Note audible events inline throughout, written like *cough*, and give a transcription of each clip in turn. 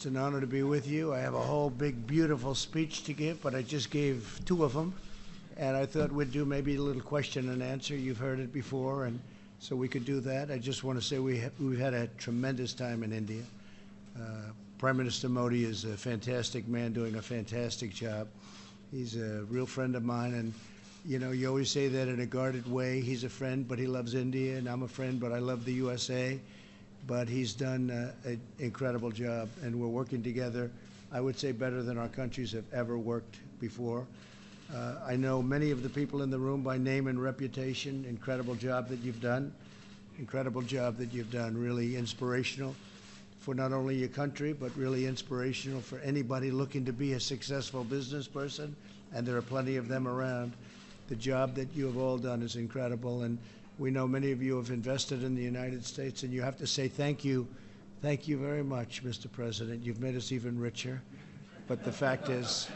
It's an honor to be with you. I have a whole big, beautiful speech to give, but I just gave two of them. And I thought we'd do maybe a little question and answer. You've heard it before, and so we could do that. I just want to say we ha- we've had a tremendous time in India. Uh, Prime Minister Modi is a fantastic man doing a fantastic job. He's a real friend of mine, and you know, you always say that in a guarded way. He's a friend, but he loves India, and I'm a friend, but I love the USA. But he's done uh, an incredible job, and we're working together. I would say better than our countries have ever worked before. Uh, I know many of the people in the room by name and reputation. Incredible job that you've done. Incredible job that you've done. Really inspirational for not only your country, but really inspirational for anybody looking to be a successful business person, and there are plenty of them around. The job that you have all done is incredible, and we know many of you have invested in the United States, and you have to say thank you. Thank you very much, Mr. President. You've made us even richer. But the fact is,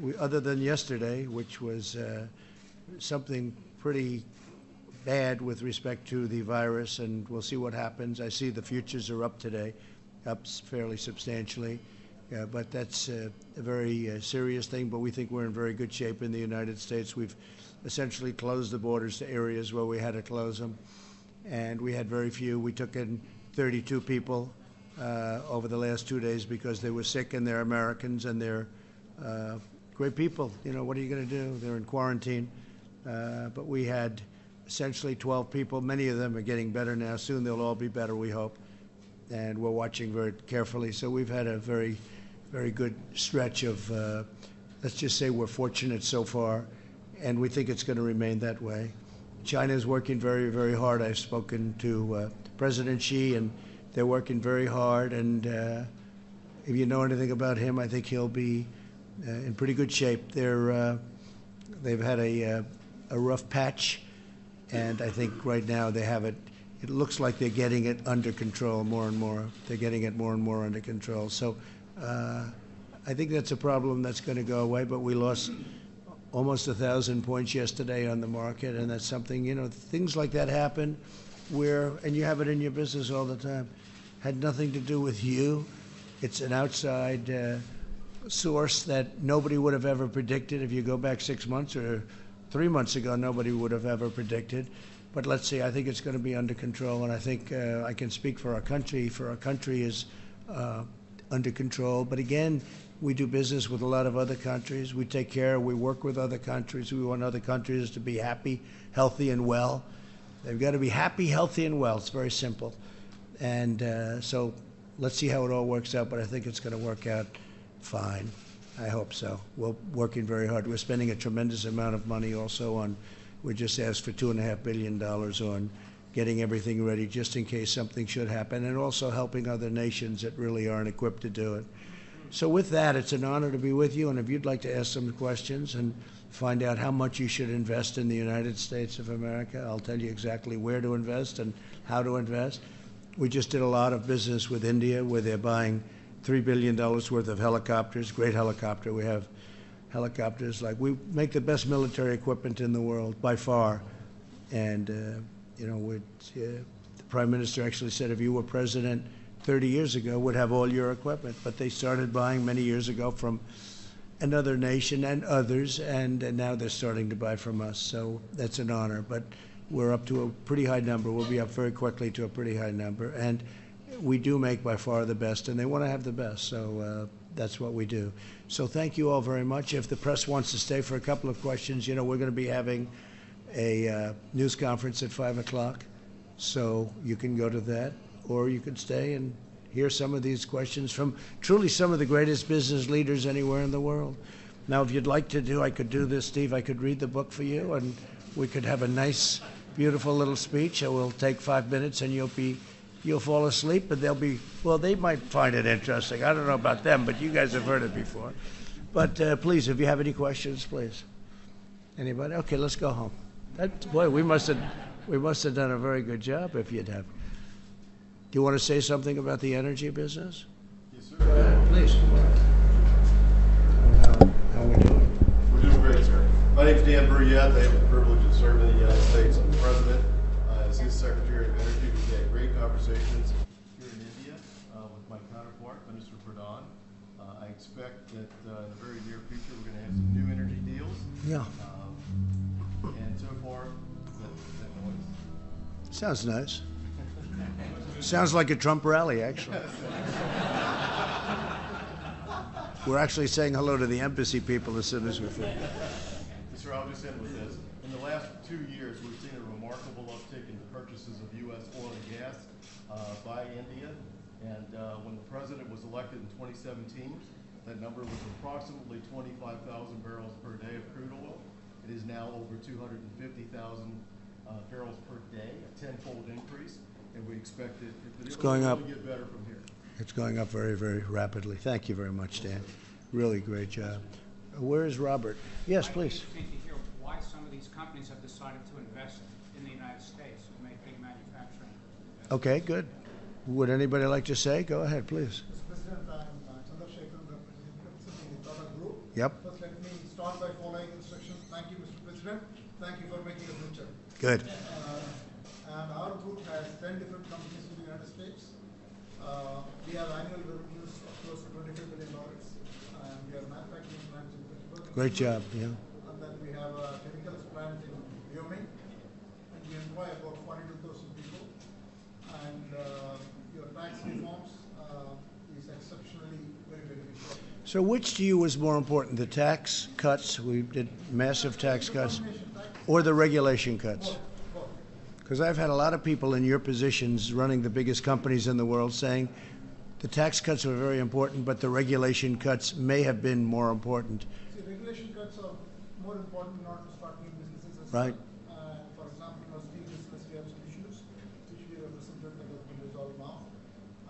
we, other than yesterday, which was uh, something pretty bad with respect to the virus, and we'll see what happens. I see the futures are up today, up fairly substantially. Yeah, but that's uh, a very uh, serious thing. But we think we're in very good shape in the United States. We've essentially closed the borders to areas where we had to close them, and we had very few. We took in 32 people uh, over the last two days because they were sick and they're Americans and they're uh, great people. You know, what are you going to do? They're in quarantine. Uh, but we had essentially 12 people. Many of them are getting better now. Soon they'll all be better, we hope. And we're watching very carefully. So we've had a very, very good stretch of, uh, let's just say we're fortunate so far, and we think it's going to remain that way. China is working very, very hard. I've spoken to uh, President Xi, and they're working very hard. And uh, if you know anything about him, I think he'll be uh, in pretty good shape. They're, uh, they've had a, uh, a rough patch, and I think right now they have it. It looks like they're getting it under control more and more. They're getting it more and more under control. So uh, I think that's a problem that's going to go away. But we lost almost a thousand points yesterday on the market, and that's something you know things like that happen, where and you have it in your business all the time, had nothing to do with you. It's an outside uh, source that nobody would have ever predicted if you go back six months or three months ago. Nobody would have ever predicted. But let's see. I think it's going to be under control, and I think uh, I can speak for our country. For our country is uh, under control. But again, we do business with a lot of other countries. We take care. We work with other countries. We want other countries to be happy, healthy, and well. They've got to be happy, healthy, and well. It's very simple. And uh, so let's see how it all works out. But I think it's going to work out fine. I hope so. We're working very hard. We're spending a tremendous amount of money also on. We just asked for two and a half billion dollars on getting everything ready just in case something should happen, and also helping other nations that really aren't equipped to do it. So, with that, it's an honor to be with you. And if you'd like to ask some questions and find out how much you should invest in the United States of America, I'll tell you exactly where to invest and how to invest. We just did a lot of business with India where they're buying $3 billion worth of helicopters, great helicopter. We have helicopters like we make the best military equipment in the world by far. And, uh, you know, we'd, uh, the Prime Minister actually said if you were president 30 years ago, would have all your equipment. But they started buying many years ago from another nation and others, and, and now they're starting to buy from us. So that's an honor. But we're up to a pretty high number. We'll be up very quickly to a pretty high number. And we do make by far the best, and they want to have the best. So uh, that's what we do. So thank you all very much. If the press wants to stay for a couple of questions, you know, we're going to be having a uh, news conference at 5 o'clock. So you can go to that, or you could stay and hear some of these questions from truly some of the greatest business leaders anywhere in the world. Now, if you'd like to do, I could do this, Steve. I could read the book for you, and we could have a nice, beautiful little speech. It will take five minutes, and you'll be, you'll fall asleep. But they'll be, well, they might find it interesting. I don't know about them, but you guys have heard it before. But uh, please, if you have any questions, please. Anybody? Okay, let's go home. That, boy, we must have, we must have done a very good job if you'd have. Do you want to say something about the energy business? Yes, sir. Go ahead, please. How, how are we doing? We're doing great, sir. My name's Dan Brouillette. I have the privilege of serving the United States. I'm the president. Uh, as his Secretary of Energy, we've had great conversations here in India uh, with my counterpart. Minister Pradhan. Uh, I expect that uh, in the very near future, we're going to have some new energy deals. Yeah, sounds nice. Sounds like a Trump rally, actually. We're actually saying hello to the embassy people as soon as we finish. Sir, I'll just end with this. In the last two years, we've seen a remarkable uptick in the purchases of U.S. oil and gas uh, by India. And uh, when the president was elected in 2017, that number was approximately 25,000 barrels per day of crude oil. It is now over 250,000 uh, barrels per day, a tenfold increase, and we expect it it It's will going up. only get better from here. It's going up very, very rapidly. Thank you very much, Dan. Really great job. Where is Robert? Yes, I'd be please. to hear why some of these companies have decided to invest in the United States and make big manufacturing. investments. Okay, good. Would anybody like to say? Go ahead, please. Mr. President, I'm uh, Chandrasekaran, representing representing the Tata Group. Yep. First, let me start by following instructions. Thank you, Mr. President. Thank you for making a picture. Good. Uh, And our group has ten different companies in the United States. Uh, We have annual revenues of close to twenty-five billion dollars. And we are manufacturing plants in Pittsburgh. Great job, yeah. And then we have a chemicals plant in Wyoming. And we employ about forty-two thousand people. And uh, your tax reforms uh, is exceptionally very beneficial. So which to you was more important, the tax cuts, we did massive tax cuts, or the regulation cuts? Because I've had a lot of people in your positions running the biggest companies in the world saying the tax cuts were very important, but the regulation cuts may have been more important. See, regulation cuts are more important order to start new businesses Right. well. Uh, for example, in our steel business, we have some issues which we represented that have been resolved now.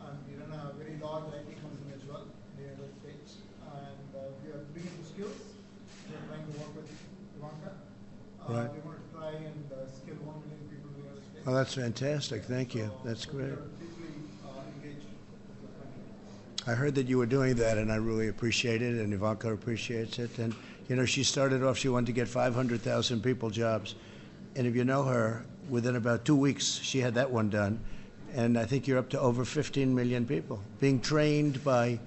And we run a very large IT company as well in the United States. And uh, we are bringing the skills. We are trying to work with Ivanka. Uh, Right. We want to try and uh, skill one million people in the United States. Well, that's fantastic. Thank you. That's great. I heard that you were doing that, and I really appreciate it, and Ivanka appreciates it. And, you know, she started off, she wanted to get 500,000 people jobs. And if you know her, within about two weeks, she had that one done. And I think you're up to over 15 million people being trained by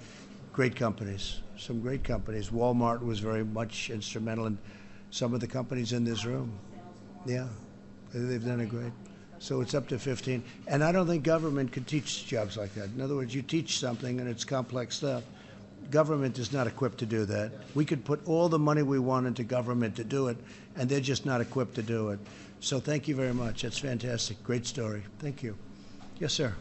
great companies, some great companies. Walmart was very much instrumental in some of the companies in this room. Yeah, they've done a great. So it's up to 15. And I don't think government could teach jobs like that. In other words, you teach something and it's complex stuff. Government is not equipped to do that. We could put all the money we want into government to do it, and they're just not equipped to do it. So thank you very much. That's fantastic. Great story. Thank you. Yes, sir.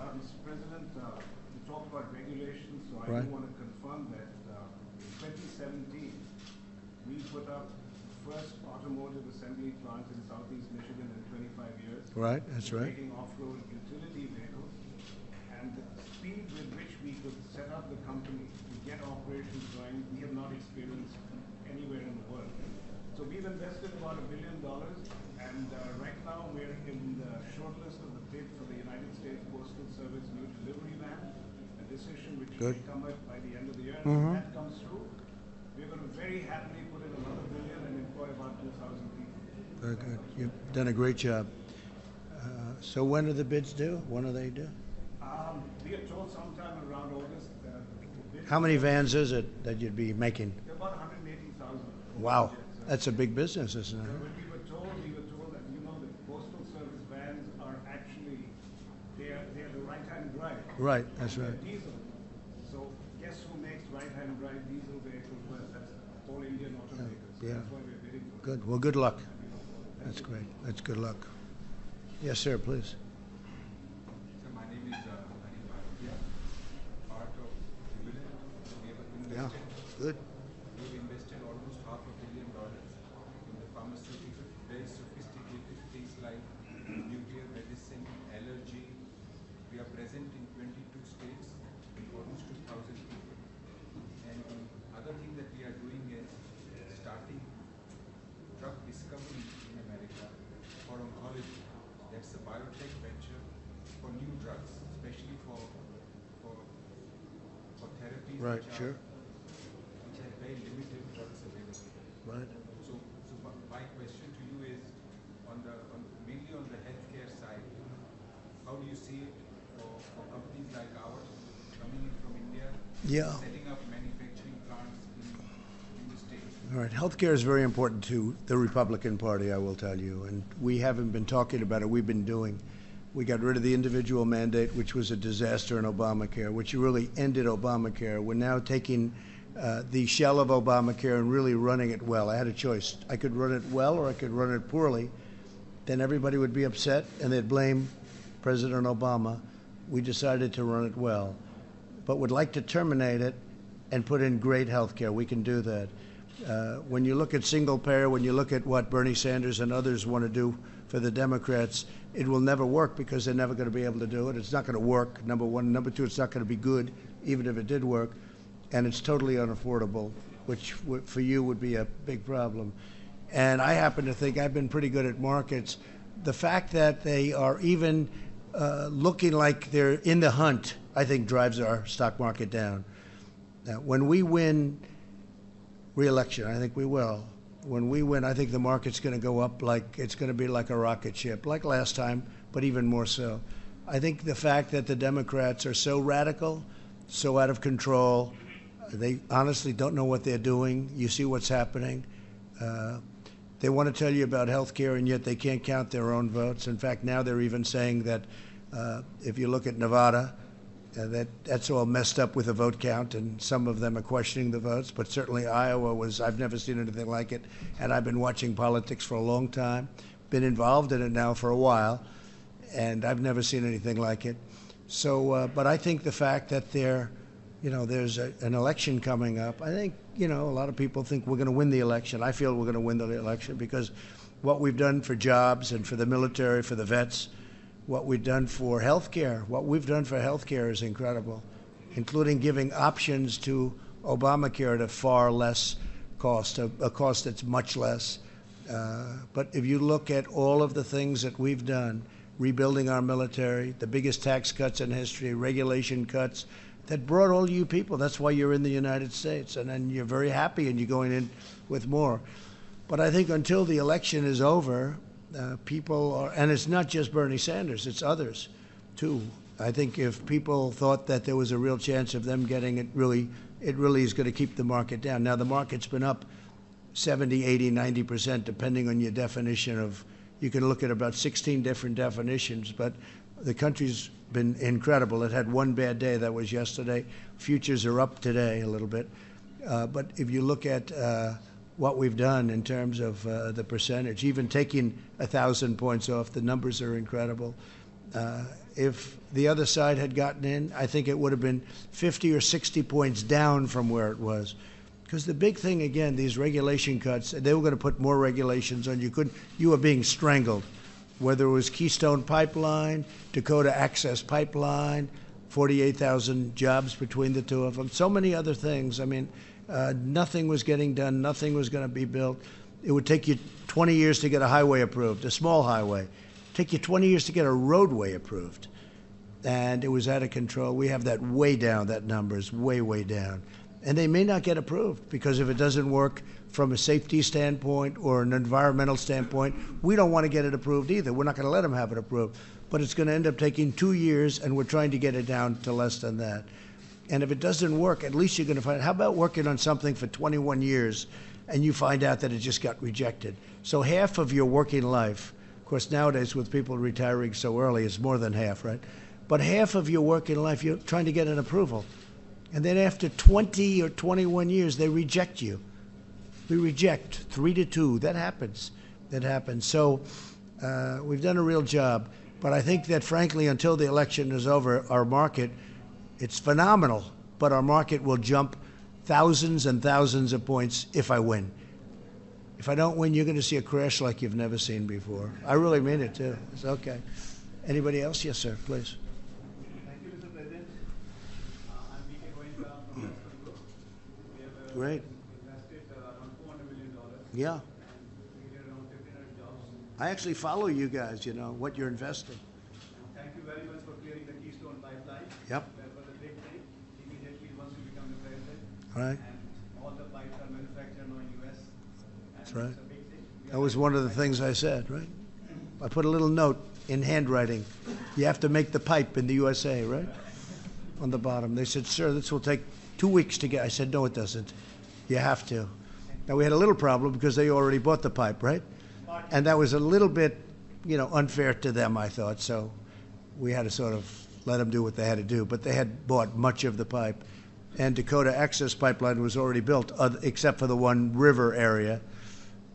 Uh, Mr. President, uh, you talked about regulations, so I Right. do want to confirm that uh, in 2017, we put up the first automotive assembly plant in southeast Michigan in 25 years. Right, that's right. Making off-road utility vehicles. And the speed with which we could set up the company to get operations going, we have not experienced anywhere in the world. So we've invested about a billion dollars, and uh, right now we're in the shortlist of the bid for the United States Postal Service new delivery van, a decision which Good. may come up by the end of the year. Mhm. If that comes through, we're going to very happily put in another billion and employ about 2,000 people. Very good. You've done a great job. So when are the bids due? When are they due? Um, we are told sometime around August. Uh, the bid- How many vans is it that you'd be making? About 180,000. Wow, that's a big business, isn't it? When we were told, we were told that, you know, the postal service vans are actually, they are, they are the right-hand drive. Right, that's They're right. Diesel. So guess who makes right-hand drive diesel vehicles? That's all Indian automakers. Yeah. That's why we're bidding for it. Good. Well, good luck. That's great. That's good luck. Yes, sir, please. So my name is uh, Anil Bhatia, part of Jubilant. Yeah, good. we've invested almost half a billion dollars in the pharmaceutical, very sophisticated things like nuclear medicine, allergy. We are present in 22 states, almost 2,000 people. And the other thing that we are doing is starting drug discovery in America for oncology. That's a biotech venture for new drugs, especially for for for therapies Right, sure. which very limited drugs available. Right. So, so my, question to you is, on the on mainly on the healthcare side, how do you see it for, for companies like ours? Coming in from India, yeah. setting up manufacturing plants in, in the state. All right, healthcare is very important to the Republican Party, I will tell you, and we haven't been talking about it, we've been doing. We got rid of the individual mandate, which was a disaster in Obamacare, which really ended Obamacare. We're now taking uh, the shell of Obamacare and really running it well. I had a choice. I could run it well or I could run it poorly. Then everybody would be upset and they'd blame President Obama. We decided to run it well, but would like to terminate it and put in great health care. We can do that. Uh, when you look at single payer, when you look at what Bernie Sanders and others want to do for the Democrats, it will never work because they're never going to be able to do it. It's not going to work, number one. Number two, it's not going to be good, even if it did work. And it's totally unaffordable, which for you would be a big problem. And I happen to think I've been pretty good at markets. The fact that they are even uh, looking like they're in the hunt, I think, drives our stock market down. Now, when we win re-election, I think we will. When we win, I think the market's going to go up like it's going to be like a rocket ship, like last time, but even more so. I think the fact that the Democrats are so radical, so out of control, they honestly don't know what they're doing. You see what's happening. Uh, they want to tell you about health care, and yet they can't count their own votes. In fact, now they're even saying that uh, if you look at Nevada, uh, that that's all messed up with the vote count, and some of them are questioning the votes. But certainly Iowa was. I've never seen anything like it, and I've been watching politics for a long time, been involved in it now for a while, and I've never seen anything like it. So, uh, but I think the fact that there, you know, there's a, an election coming up. I think you know a lot of people think we're going to win the election. I feel we're going to win the election because what we've done for jobs and for the military, for the vets what we've done for healthcare. What we've done for healthcare is incredible, including giving options to Obamacare at a far less cost, a, a cost that's much less. Uh, but if you look at all of the things that we've done, rebuilding our military, the biggest tax cuts in history, regulation cuts, that brought all you people. That's why you're in the United States, and then you're very happy, and you're going in with more. But I think until the election is over, uh, people are, and it's not just Bernie Sanders, it's others too. I think if people thought that there was a real chance of them getting it, really, it really is going to keep the market down. Now, the market's been up 70, 80, 90 percent, depending on your definition of. You can look at about 16 different definitions, but the country's been incredible. It had one bad day, that was yesterday. Futures are up today a little bit. Uh, but if you look at uh, what we've done in terms of uh, the percentage, even taking a thousand points off, the numbers are incredible. Uh, if the other side had gotten in, I think it would have been 50 or 60 points down from where it was. Because the big thing, again, these regulation cuts, they were going to put more regulations on you. Could you were being strangled, whether it was Keystone Pipeline, Dakota Access Pipeline, 48,000 jobs between the two of them, so many other things. I mean, uh, nothing was getting done. Nothing was going to be built. It would take you 20 years to get a highway approved, a small highway. Take you 20 years to get a roadway approved, and it was out of control. We have that way down. That number is way, way down, and they may not get approved because if it doesn't work from a safety standpoint or an environmental standpoint, we don't want to get it approved either. We're not going to let them have it approved, but it's going to end up taking two years, and we're trying to get it down to less than that. And if it doesn't work, at least you're going to find. How about working on something for 21 years, and you find out that it just got rejected? So half of your working life, of course, nowadays with people retiring so early, it's more than half, right? But half of your working life, you're trying to get an approval, and then after 20 or 21 years, they reject you. We reject three to two. That happens. That happens. So uh, we've done a real job. But I think that, frankly, until the election is over, our market it's phenomenal, but our market will jump thousands and thousands of points if I win. If I don't win, you're going to see a crash like you've never seen before. I really mean it, too. It's okay. Anybody else? Yes, sir, please. Thank you, Mr. President. Uh, I'm P.K. Goenka from Welspun Group. We have uh, Great. invested uh, around $400 million Yeah. and created around 1,500 jobs. I actually follow you guys, you know, what you're investing. Thank you very much for clearing the Keystone Pipeline. Yep. That was a big thing, immediately once you become the president. All right. All the pipes are manufactured in US. That's right. it's a big thing. We That was one of the things I said, right? I put a little note in handwriting. You have to make the pipe in the USA, right? on the bottom. They said, sir, this will take two weeks to get. I said, no, it doesn't. You have to. Now, we had a little problem because they already bought the pipe, right? And that was a little bit, you know, unfair to them, I thought. So we had to sort of let them do what they had to do. But they had bought much of the pipe. And Dakota Access Pipeline was already built, oth- except for the one river area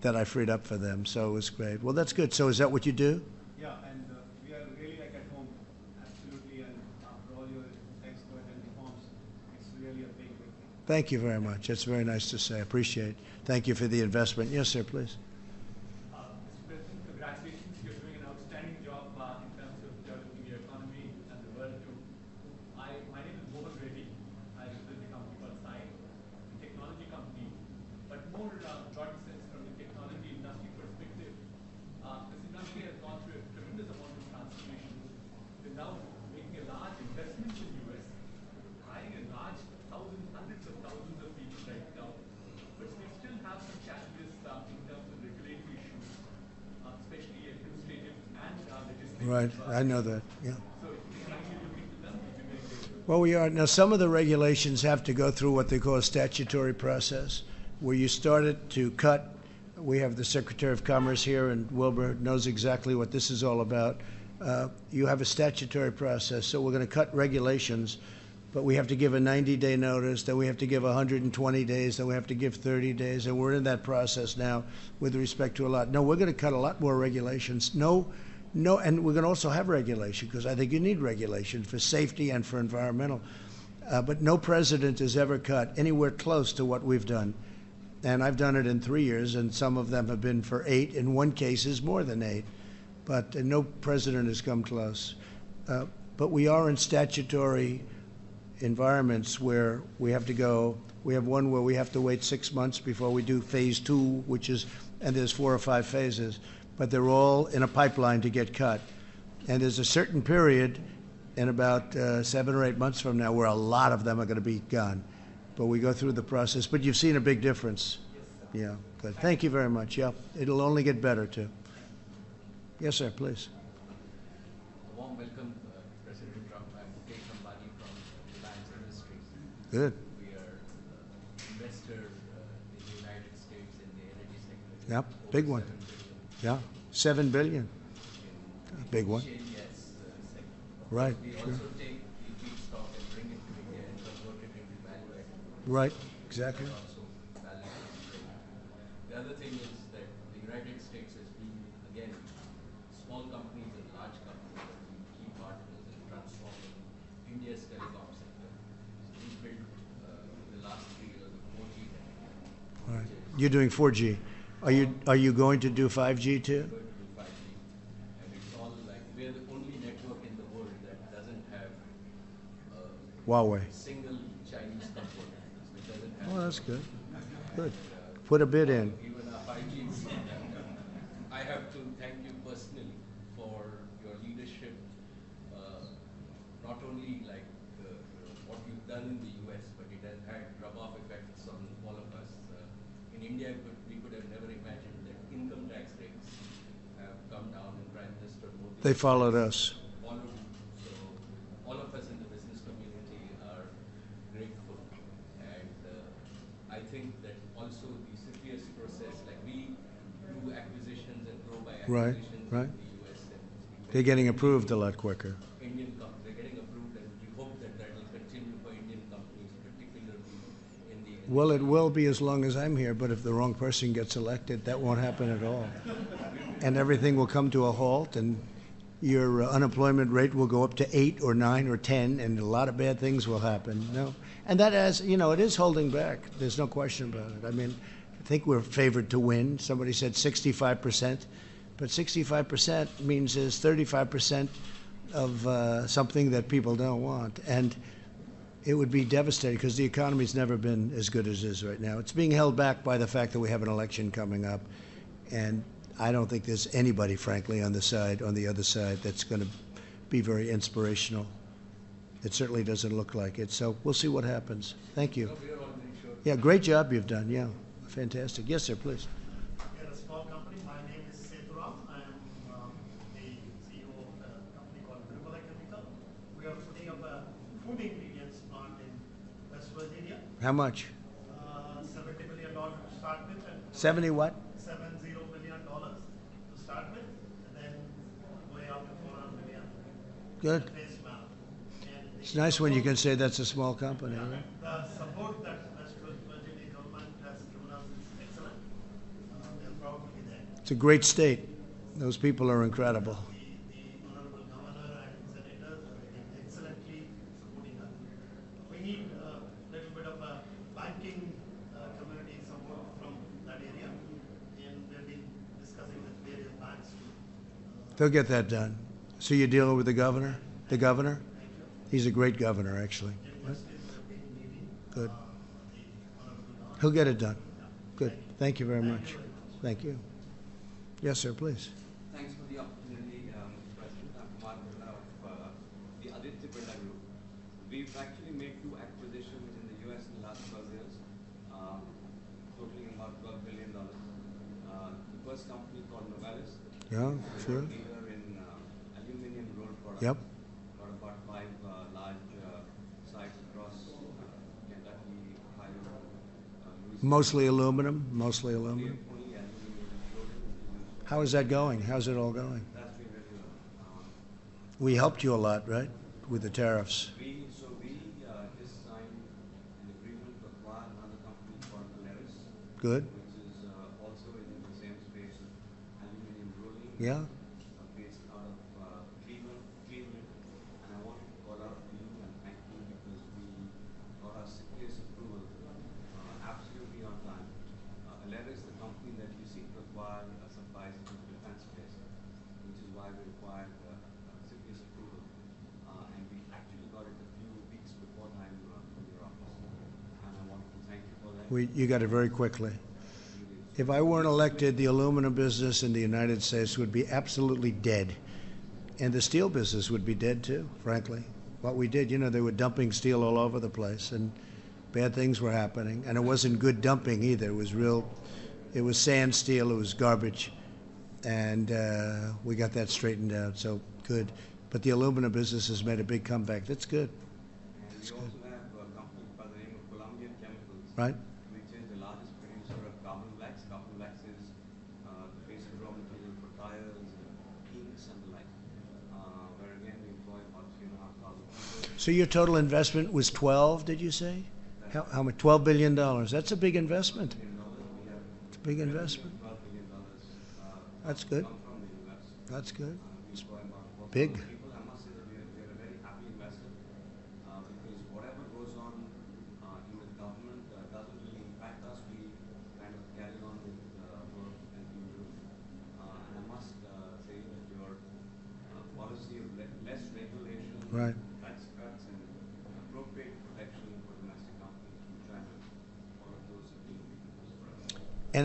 that I freed up for them. So it was great. Well, that's good. So is that what you do? Yeah, and uh, we are really like at home, absolutely, and after all your expert and reforms, it's really a big, big thing. Thank you very much. That's very nice to say. I appreciate it. Thank you for the investment. Yes, sir, please. Uh, Mr. President, congratulations, you're doing an outstanding job uh, in terms of developing your economy and the world too. I, my name is Mohan Reddy, I represent a company called Cyient, a technology company, but more uh, broad sense from the technology industry perspective. Uh, this industry has gone through a tremendous amount of transformation. We're now making a large investment in US, hiring a large thousands, hundreds of thousands of people right now. But we still have some challenges uh, in terms of regulatory issues, uh, especially administrative and uh, legislative. Right. I know that. Yeah. Well, we are. Now, some of the regulations have to go through what they call a statutory process, where you started to cut. We have the Secretary of Commerce here, and Wilbur knows exactly what this is all about. Uh, you have a statutory process, so we're going to cut regulations, but we have to give a 90 day notice, then we have to give 120 days, then we have to give 30 days, and we're in that process now with respect to a lot. No, we're going to cut a lot more regulations. No, no, and we're going to also have regulation because I think you need regulation for safety and for environmental. Uh, but no president has ever cut anywhere close to what we've done. And I've done it in three years, and some of them have been for eight. In one case, is more than eight. But uh, no president has come close. Uh, but we are in statutory environments where we have to go. We have one where we have to wait six months before we do phase two, which is, and there's four or five phases, but they're all in a pipeline to get cut. And there's a certain period in about uh, seven or eight months from now where a lot of them are going to be gone. But we go through the process. But you've seen a big difference. Yeah, good. Thank you very much. Yeah, it'll only get better too. Yes, sir, please. A warm welcome, uh, President Trump. I'm Ambani from Reliance Industries. Good. We are uh, investor uh, in the United States in the energy sector. Yep, big one. $7 billion Yeah, seven billion. A big one. shale gas sector. Right, We sure. also take the feedstock and bring it to India and convert it into value. Right, exactly. The other thing is that the United States has been, again, small companies and large companies have been key partners in transforming India's telecom sector. So we built, uh, in the last three years, a 4G. All right. You're doing 4G. Are you are you going to do 5G too? Going to do 5G. And it's all like, we're the only network in the world that doesn't have uh, Huawei. single Chinese component, which doesn't have. Well, that's good. Good. Put a bid in. Even our 5G. I have to thank you personally for your leadership, uh, not only like uh, what you've done in the US, but it has had rub-off effects on all of us. Uh, in India, we could, we could have never imagined that income tax rates have come down and Prime Minister Modi. They followed us. all of us in the business community are grateful. And uh, I think that also the CFIUS process, like we do acquisitions and grow by Right, acquisitions right. in the US. And it's been They're getting approved a lot quicker. Indian companies, they're getting approved and we hope that that will continue for Indian companies, particularly in the. Well, it will be as long as I'm here, but if the wrong person gets elected, that won't happen at all. *laughs* And everything will come to a halt, and your uh, unemployment rate will go up to eight or nine or ten, and a lot of bad things will happen. No, and that as you know, it is holding back. There's no question about it. I mean, I think we're favored to win. Somebody said 65 percent, but 65 percent means there's 35 percent of uh, something that people don't want, and it would be devastating because the economy's never been as good as it is right now. It's being held back by the fact that we have an election coming up, and I don't think there's anybody, frankly, on the side, on the other side, that's going to be very inspirational. It certainly doesn't look like it. So we'll see what happens. Thank you. So we are all very sure. Yeah, great job you've done. Yeah, fantastic. Yes, sir, please. We are a small company. My name Good. Face amount. And the It's nice when you can say that's a small company. right? The support that West Virginia government has given us is excellent. Uh, we are proud to be there. It's a great state. Those people are incredible. The, the honorable governor and senators been excellently supporting us. We need a little bit of a banking uh, community support from that area, and we've been discussing with various banks uh, They'll get that done. So you're dealing with the governor? The governor? He's a great governor, actually. Good. He'll get it done. Good. Thank you very much. Thank you. Yes, sir, please. Thanks for the opportunity, um, Mr. President. I'm Kumar Birla of uh, the Aditya Birla Group. We've actually made two acquisitions in the US in the last 12 years, uh, totaling about $12 billion. Uh, the first company called Novelis, Yeah, sure. leader in uh, aluminum rolled products. Yep. Got about five large sites across Kentucky, Ohio, uh, Mostly aluminum, mostly aluminum. Only aluminum rolled. How is that going? How's it all going? That's been very well. We helped you a lot, right, with the tariffs? We, so we uh, just signed an agreement to acquire another company called Polaris, Good? which is uh, also in the same space of aluminum rolling. Yeah? uh, Based out of uh, Cleveland, Cleveland. And I wanted to call out to you and thank you because we got our CFIUS approval uh, absolutely on time. Uh, Polaris, the company that you seek to acquire, uh, supplies into the defense space, which is why we required uh, uh, CFIUS approval. Uh, and we actually got it a few weeks before time uh, from your office. And I wanted to thank you for that. We, you got it very quickly. If I weren't elected, the aluminum business in the United States would be absolutely dead. And the steel business would be dead too, frankly. What we did, you know, they were dumping steel all over the place and bad things were happening. And it wasn't good dumping either. It was real, it was sand steel, it was garbage. And uh, we got that straightened out, so good. But the aluminum business has made a big comeback. That's good, And we also have a company by the name of Columbian Chemicals. right? which is the largest producer of carbon blacks. Carbon blacks is uh, the basic raw material for tires, inks, and the like. Uh, where again we employ about three and a half thousand people. So your total investment was 12, did you say? How, how much? 12 billion dollars. That's a big investment. It's a big investment. That's good. That's good. Four Big. thousand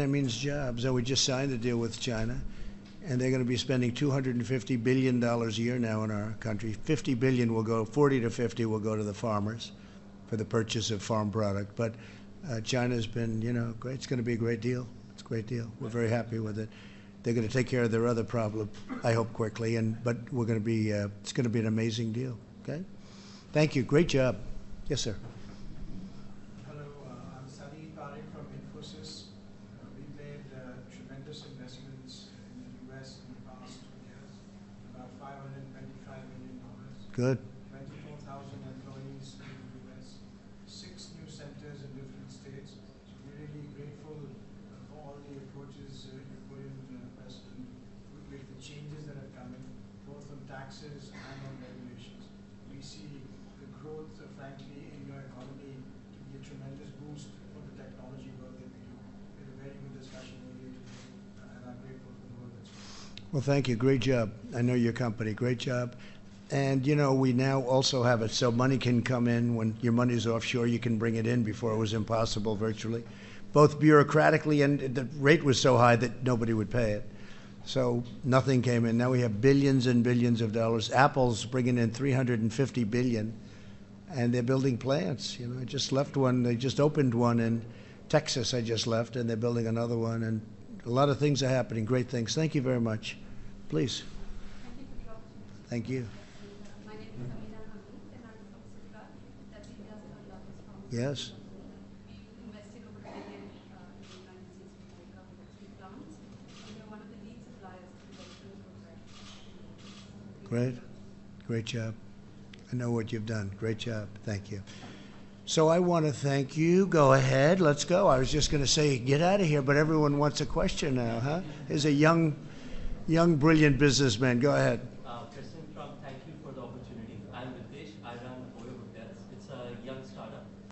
It means jobs. So we just signed a deal with China, and they're going to be spending 250 billion dollars a year now in our country. 50 billion will go, 40 to 50 will go to the farmers for the purchase of farm product. But uh, China's been, you know, great. It's going to be a great deal. It's a great deal. We're very happy with it. They're going to take care of their other problem, I hope, quickly. And but we're going to be, uh, it's going to be an amazing deal. Okay. Thank you. Great job. Yes, sir. Hello, uh, I'm Salil Parekh from Infosys. Uh, We made uh, tremendous investments in the US in the past two years, about $525 million. Good. 24,000 employees in the US, six new centers in different states. So we're really grateful uh, for all the approaches uh, you put in, uh, President, with the changes that have come in, both on taxes and on regulations. We see the growth, uh, frankly, in your economy to be a tremendous boost for the technology work that we do. We had a very good discussion earlier today, uh, and I'm grateful for the work that's. Well, thank you. Great job. I know your company. Great job. And you know, we now also have it so money can come in when your money's offshore. You can bring it in before it was impossible virtually, both bureaucratically and the rate was so high that nobody would pay it. So nothing came in. Now we have billions and billions of dollars. Apple's bringing in 350 billion, and they're building plants. You know, I just left one. They just opened one in Texas. I just left, and they're building another one. And a lot of things are happening. Great things. Thank you very much. Please. Thank you Yes? Great. Great job. I know what you've done. Great job. Thank you. So I want to thank you. Go ahead. Let's go. I was just going to say get out of here, but everyone wants a question now, huh? Is a young, young, brilliant businessman. Go ahead.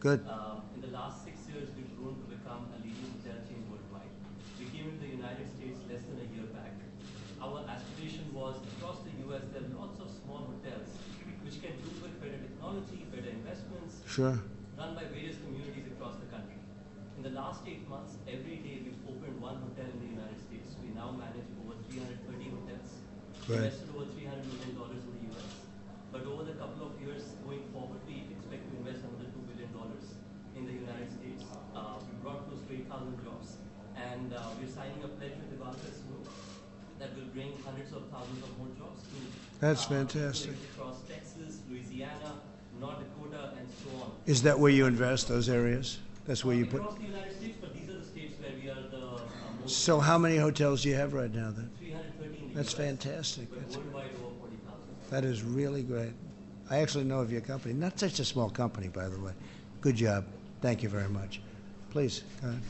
Good. Um, in the last six years, we've grown to become a leading hotel chain worldwide. We came into the United States less than a year back. Our aspiration was across the U.S. there are lots of small hotels which can do with better technology, better investments, Sure. run by various communities across the country. In the last eight months, every day we've opened one hotel in the United States. We now manage over 330 hotels. Great. Invested over 300 million dollars in the US. But over the couple of years going forward, 3,000 jobs. And uh, we're signing a pledge with the Golfers Group that will bring hundreds of thousands of more jobs to That's uh, fantastic. across Texas, Louisiana, North Dakota, and so on. Is that where you invest, those areas? That's where you put. Across the United States, but these are the states where we are the uh, most. So, how many hotels do you have right now then? 313. That's US, fantastic. That's worldwide over 40,000. That is really great. I actually know of your company. Not such a small company, by the way. Good job. Thank you very much. Please, go ahead.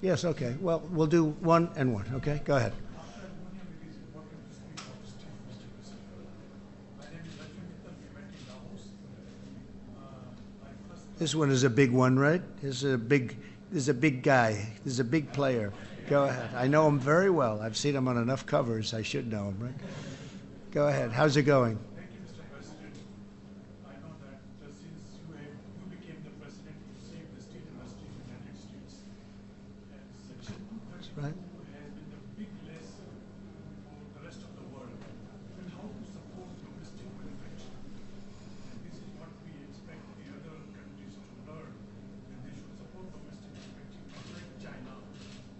Yes, okay. Well, we'll do one and one, okay? Go ahead. This one is a big one, right? This is a big, this is a big guy. This is a big player. Go ahead. I know him very well. I've seen him on enough covers. I should know him, right? Go ahead. How's it going? Thank you, Mr. President. I know that uh, since you, have, you became the president, you saved the steel industry in the United States. And Section 232 Right. has been the big lesson for the rest of the world and how to support domestic manufacturing. And this is what we expect the other countries to learn, that they should support domestic manufacturing, not like China.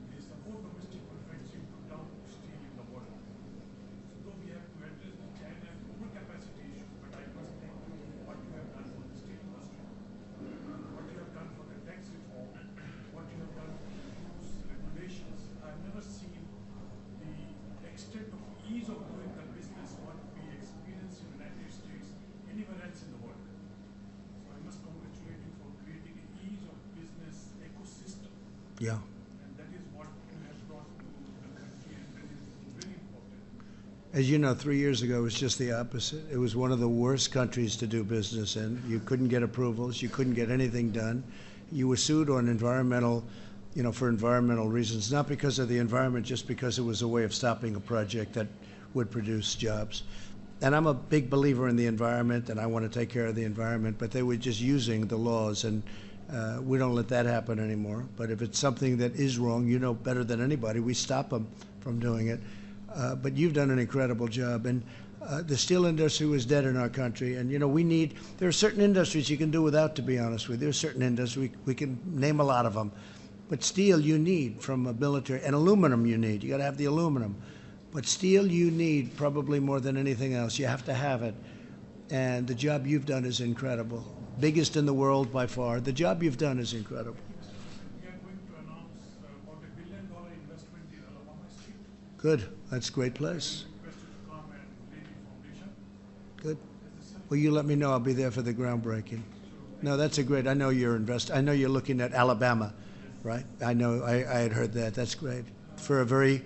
They support domestic manufacturing to dump steel in the world. So though we have to address the China overcapacity issue, but I must thank you for what you have done for the steel industry, what you have done for the tax reform, what you have done for the rules, regulations. I've never seen the extent of ease of doing the business what we experience in the United States anywhere else in the world. So I must congratulate you for creating an ease of business ecosystem. Yeah. And that is what you have brought to the country and that is very important. As you know, three years ago, it was just the opposite. It was one of the worst countries to do business in. You couldn't get approvals. You couldn't get anything done. You were sued on environmental, you know, for environmental reasons, not because of the environment, just because it was a way of stopping a project that would produce jobs. And I'm a big believer in the environment, and I want to take care of the environment, but they were just using the laws, and uh, we don't let that happen anymore. But if it's something that is wrong, you know better than anybody, we stop them from doing it. Uh, but you've done an incredible job, and uh, the steel industry was dead in our country. And you know, we need. There are certain industries you can do without, to be honest with you. There are certain industries we, we can name a lot of them, but steel you need from a military, and aluminum you need. You got to have the aluminum, but steel you need probably more than anything else. You have to have it, and the job you've done is incredible. Biggest in the world by far. The job you've done is incredible. We are going to announce uh, about a billion dollar investment in Alabama Street. Good. That's a great place. Requested to come and lay the foundation. Good. Well, you let me know. I'll be there for the groundbreaking. No, that's a great. I know you're invest. I know you're looking at Alabama, right? I know. I, I had heard that. That's great for a very.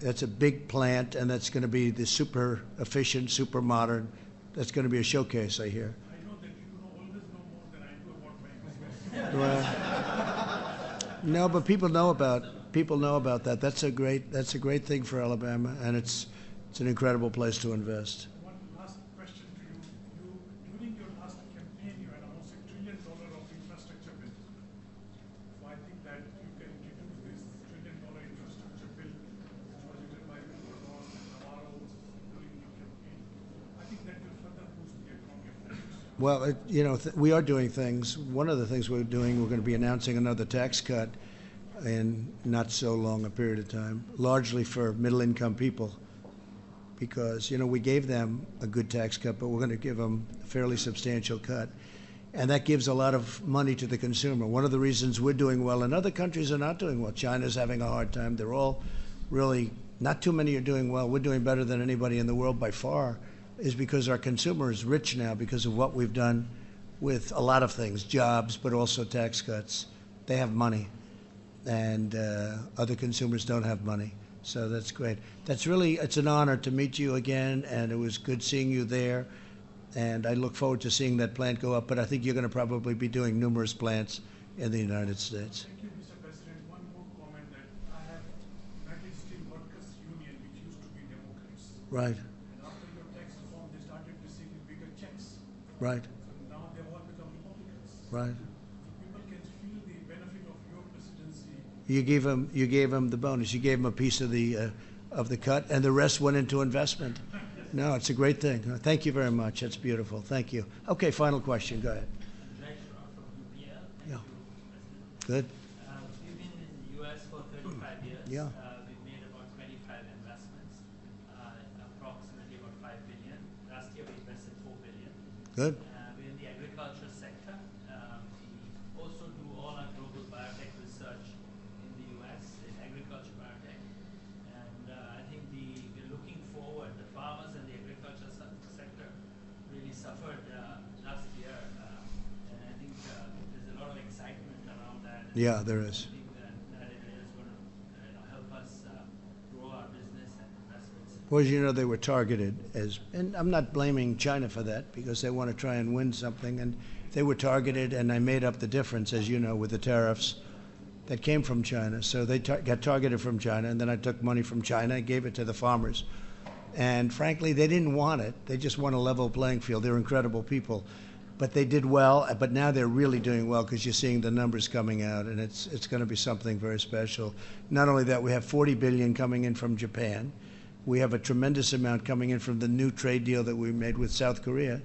That's a big plant, and that's going to be the super efficient, super modern. That's going to be a showcase. I hear. I know that you know always know more than I do about my business. Well, no, but people know about people know about that. That's a great. That's a great thing for Alabama, and it's it's an incredible place to invest. One last question to you. You during your last campaign, you had almost a trillion dollar of infrastructure bill. So I think that you can introduce this trillion dollar infrastructure bill, which was written by Mr. Ross and Navarro during your campaign. I think that will further boost the economy of the nation. Well, it, you know, th- we are doing things. One of the things we're doing, we're going to be announcing another tax cut in not so long a period of time, largely for middle income people. Because, you know, we gave them a good tax cut, but we're going to give them a fairly substantial cut. And that gives a lot of money to the consumer. One of the reasons we're doing well and other countries are not doing well. China's having a hard time. They're all really not too many are doing well. We're doing better than anybody in the world by far, is because our consumer is rich now because of what we've done with a lot of things, jobs, but also tax cuts. They have money, and uh, other consumers don't have money. So that's great. That's really, it's an honor to meet you again, and it was good seeing you there. And I look forward to seeing that plant go up, but I think you're going to probably be doing numerous plants in the United States. Thank you, Mr. President. One more comment that I have United Steel Workers Union, which used to be Democrats. Right, And after your tax reform, they started receiving bigger checks. right, So now they've all become Republicans. right. So people can feel the benefit of your presidency. You gave him, you gave him the bonus. You gave him a piece of the, uh, of the cut, and the rest went into investment. No, it's a great thing. Thank you very much. That's beautiful. Thank you. Okay, final question. Go ahead. Jai Shroff from UPL. Thank Yeah. Good. Uh, We've been in the U.S. for 35 years. Yeah. Uh, We've made about 25 investments, uh, approximately about 5 billion. Last year, we invested 4 billion. Good. Uh, We're in the agriculture sector. Um, We also do all our global biotech research in the U.S., in agriculture biotech. And uh, I think the, we're looking forward, the farmers and the agriculture se- sector really suffered uh, last year. uh, And I think uh, there's a lot of excitement around that. Yeah, there is. I think that that area is going to you know, help us uh, grow our business there is. Well, as you know, they were targeted as, and I'm not blaming China for that because they want to try and win something, and they were targeted, and I made up the difference, as you know, with the tariffs that came from China. So they tar- got targeted from China, and then I took money from China and gave it to the farmers. And frankly, they didn't want it. They just want a level playing field. They're incredible people. But they did well, but now they're really doing well because you're seeing the numbers coming out, and it's, it's going to be something very special. Not only that, we have 40 billion coming in from Japan. We have a tremendous amount coming in from the new trade deal that we made with South Korea.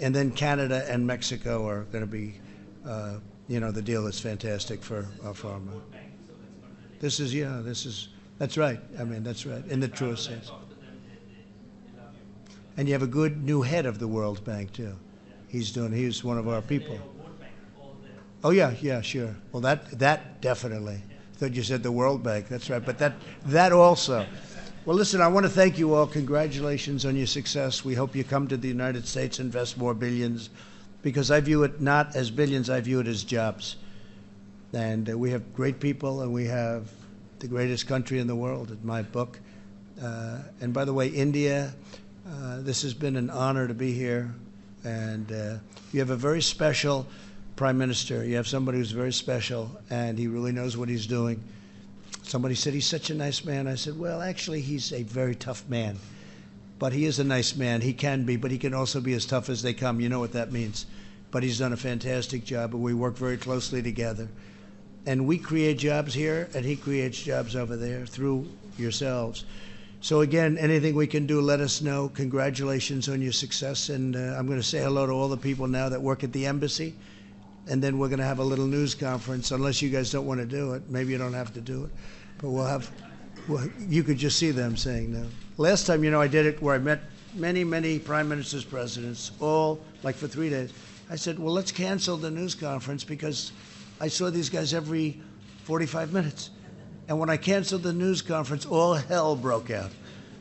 And then Canada and Mexico are going to be, uh, you know, the deal is fantastic for our pharma. This is, yeah, this is, that's right. I mean, that's right, in the truest sense. And you have a good new head of the World Bank, too. He's doing, he's one of our people. Oh, yeah, yeah, sure. Well, that, that definitely. Thought you said the World Bank, that's right. But that, that also. Well, listen, I want to thank you all. Congratulations on your success. We hope you come to the United States, invest more billions, because I view it not as billions, I view it as jobs. And uh, we have great people, and we have the greatest country in the world, in my book. Uh, and by the way, India, uh, this has been an honor to be here. And uh, you have a very special prime minister. You have somebody who's very special, and he really knows what he's doing. Somebody said he's such a nice man. I said, well, actually, he's a very tough man. But he is a nice man. He can be, but he can also be as tough as they come. You know what that means. But he's done a fantastic job, and we work very closely together. And we create jobs here, and he creates jobs over there through yourselves. So again, anything we can do, let us know. Congratulations on your success, and uh, I'm going to say hello to all the people now that work at the embassy, and then we're going to have a little news conference. Unless you guys don't want to do it, maybe you don't have to do it, but we'll have. Well, you could just see them saying no. Last time, you know, I did it where I met many, many prime ministers, presidents, all like for three days. I said, well, let's cancel the news conference because I saw these guys every 45 minutes. And when I canceled the news conference, all hell broke out.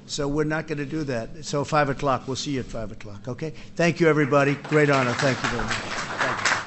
So we're not going to do that. So 5 o'clock, we'll see you at 5 o'clock, okay? Thank you, everybody. Great honor. Thank you very much.